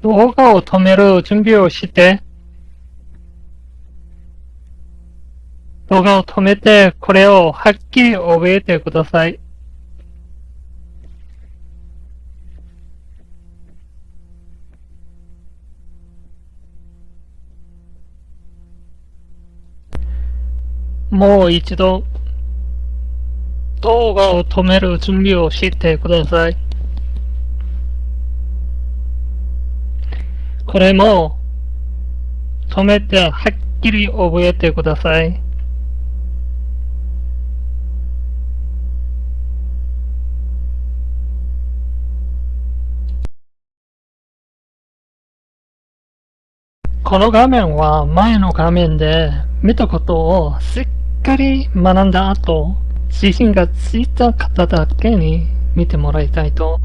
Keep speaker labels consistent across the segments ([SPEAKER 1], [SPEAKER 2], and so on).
[SPEAKER 1] 動画を止める準備をして、動画を止めて、これをはっきり覚えてください。もう一度、動画を止める準備をしてください。これも、止めてはっきり覚えてください。この画面は前の画面で見たことをしっかり学んだ後、自信がついた方だけに見てもらいたいと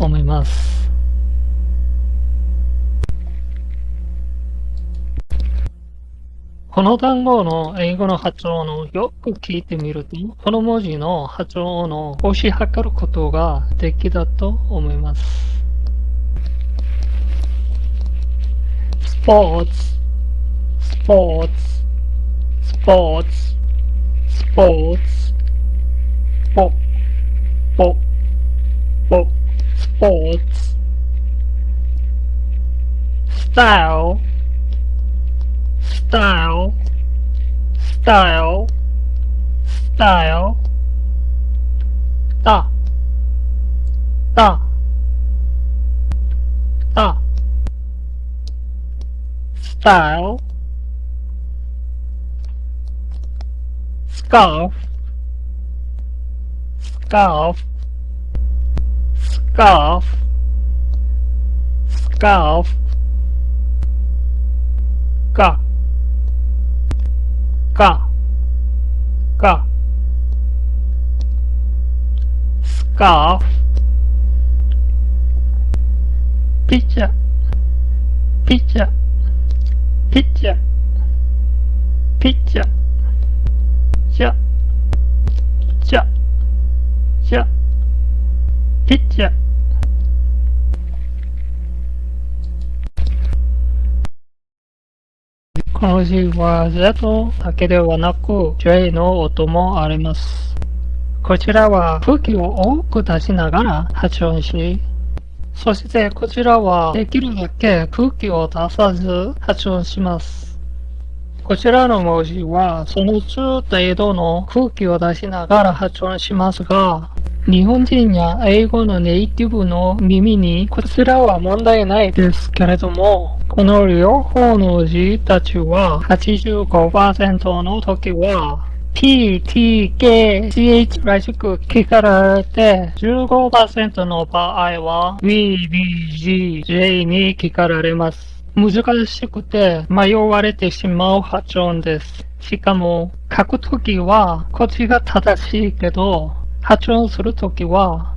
[SPEAKER 1] 思います。この単語の英語の発音をよく聞いてみると、この文字の発音を押し量ることができだと思います。スポーツ、スポーツ、スポーツ、スポーツ、ポ、ポ、ポ、スポーツ、スタイル、style, style, style, da, da, da style, scarf, scarf, scarf, scarf, か、か、スカーフ、ピッチャー、ピッチャー、ピッチャー、ピッチャー、ピッチャー、ピッ、チャー、ピッ、チャー、ピッチャー。この字は Z だけではなく J の音もあります。こちらは空気を多く出しながら発音し、そしてこちらはできるだけ空気を出さず発音します。こちらの文字はその中程度の空気を出しながら発音しますが、日本人や英語のネイティブの耳にこちらは問題ないですけれども、この両方の字たちは85%の時は P, T, K, CH らしく聞かれて、15%の場合は V, B, G, J に聞かれます。難しくて迷われてしまう発音です。しかも、書くときはこっちが正しいけど、発音するときは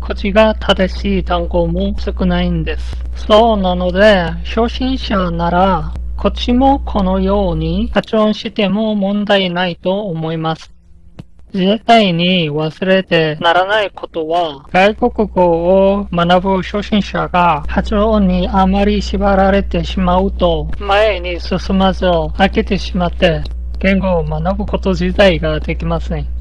[SPEAKER 1] こっちが正しい単語も少ないんです。そうなので、初心者なら、こっちもこのように発音しても問題ないと思います。絶対に忘れてならないことは、外国語を学ぶ初心者が発音にあまり縛られてしまうと、前に進まず飽きてしまって、言語を学ぶこと自体ができません。